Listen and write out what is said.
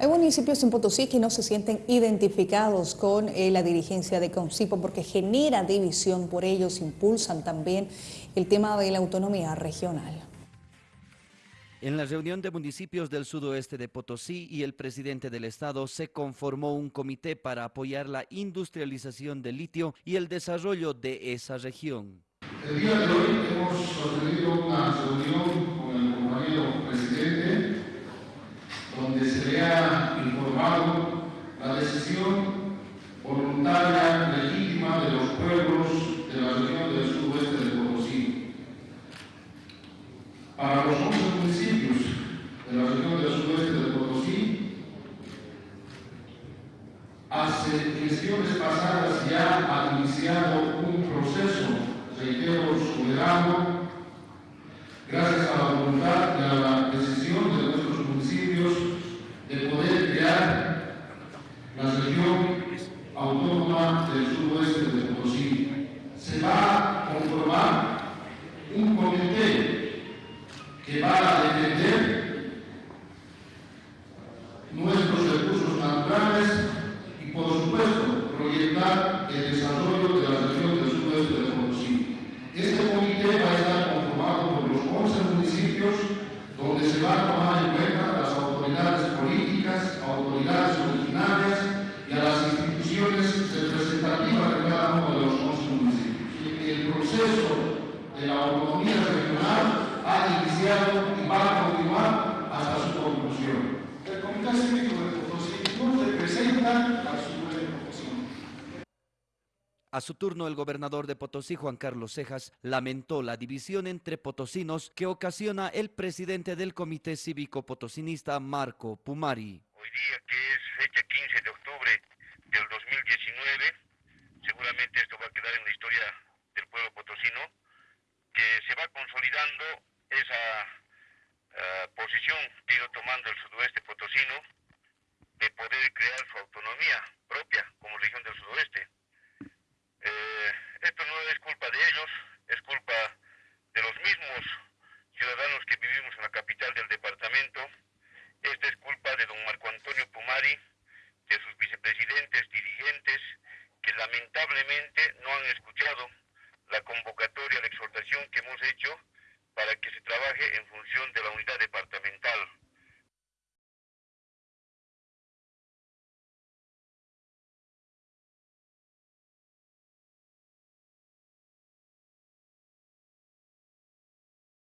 Hay municipios en Potosí que no se sienten identificados con eh, la dirigencia de CONCIPO porque genera división, por ellos impulsan también el tema de la autonomía regional. En la reunión de municipios del sudoeste de Potosí y el presidente del estado se conformó un comité para apoyar la industrialización del litio y el desarrollo de esa región. El día de hoy hemos tenido una reunión con el compañero presidente donde se le ha informado voluntaria legítima de los pueblos de la región del sudoeste de Potosí. Para los 11 municipios de la región del sudoeste de Potosí, hace gestiones pasadas ya ha iniciado un proceso, reitero, soberano, gracias a la voluntad a la decisión de nuestros municipios de poder crear la región autónoma del suroeste de Potosí. Se va a conformar un comité que va a defender nuestros recursos naturales y, por supuesto, proyectar el desarrollo de la región del suroeste de Potosí. Este comité va a estar conformado por los 11 municipios donde se va a tomar en cuenta las autoridades políticas, autoridades originarias y a las instituciones representativas de cada uno de los 11 municipios. Y el proceso de la autonomía regional ha iniciado y va a continuar hasta su conclusión. El Comité Cívico de Potosí no representa a su a su turno, el gobernador de Potosí, Juan Carlos Cejas, lamentó la división entre potosinos que ocasiona el presidente del Comité Cívico Potosinista, Marco Pumari. Hoy día, que es fecha 15 de octubre del 2019, seguramente esto va a quedar en la historia del pueblo potosino, que se va consolidando esa uh, posición que ha ido tomando el sudoeste potosino de poder crear su autonomía propia como región del sudoeste. No es culpa de ellos, es culpa de los mismos ciudadanos que vivimos en la capital del departamento. Esta es culpa de don Marco Antonio Pumari, de sus vicepresidentes, dirigentes, que lamentablemente no han escuchado la convocatoria, la exhortación que hemos hecho para que se trabaje en función de la unidad departamental.